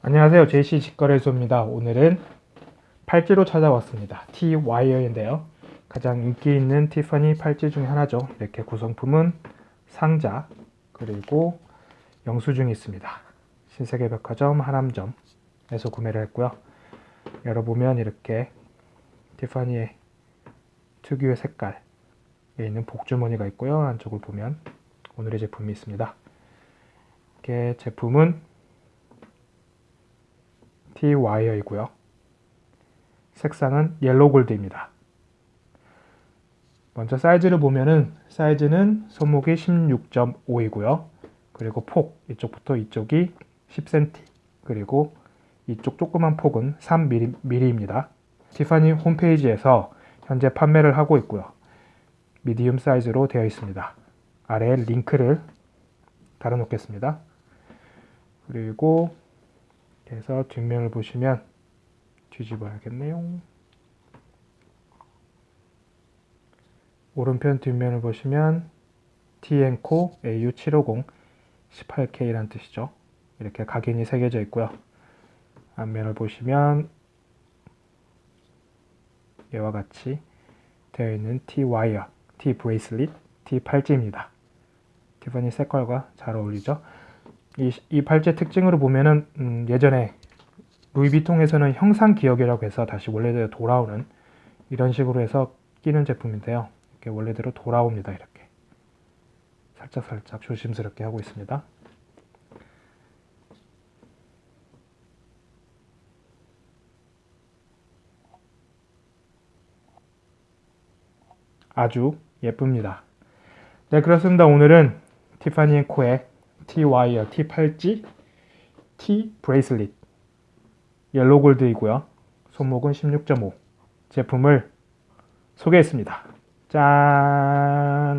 안녕하세요. JC 직거래소입니다. 오늘은 팔찌로 찾아왔습니다. T 와이어인데요. 가장 인기 있는 티파니 팔찌 중에 하나죠. 이렇게 구성품은 상자 그리고 영수증이 있습니다. 신세계백화점 하남점에서 구매를 했고요. 열어보면 이렇게 티파니의 특유의 색깔에 있는 복주머니가 있고요. 안쪽을 보면 오늘의 제품이 있습니다. 이렇게 제품은 와이어이고요. 색상은 yellow gold입니다. 먼저 사이즈를 보면은 사이즈는 손목이 16.5이고요. 그리고 폭 이쪽부터 이쪽이 10cm 그리고 이쪽 조그만 폭은 3mm입니다. 티파니 홈페이지에서 현재 판매를 하고 있고요. 미디움 사이즈로 되어 있습니다. 아래에 링크를 달아 놓겠습니다. 그리고 그래서 뒷면을 보시면 뒤집어야겠네요. 오른편 뒷면을 보시면 TNCO AU750 18K라는 뜻이죠. 이렇게 각인이 새겨져 있고요. 앞면을 보시면 이와 같이 되어 있는 T-와이어, T-브레이슬릿, T-팔찌입니다. 티파니 색깔과 잘 어울리죠. 이, 이 팔찌 특징으로 보면은 음, 예전에 루이비통에서는 형상 기억이라고 해서 다시 원래대로 돌아오는 이런 식으로 해서 끼는 제품인데요. 이렇게 원래대로 돌아옵니다. 이렇게 살짝 살짝 조심스럽게 하고 있습니다. 아주 예쁩니다. 네 그렇습니다. 오늘은 티파니 앤 코의 T-와이어, T-팔찌, T-bracelet yellow gold이고요. 손목은 16.5 제품을 소개했습니다. 짠!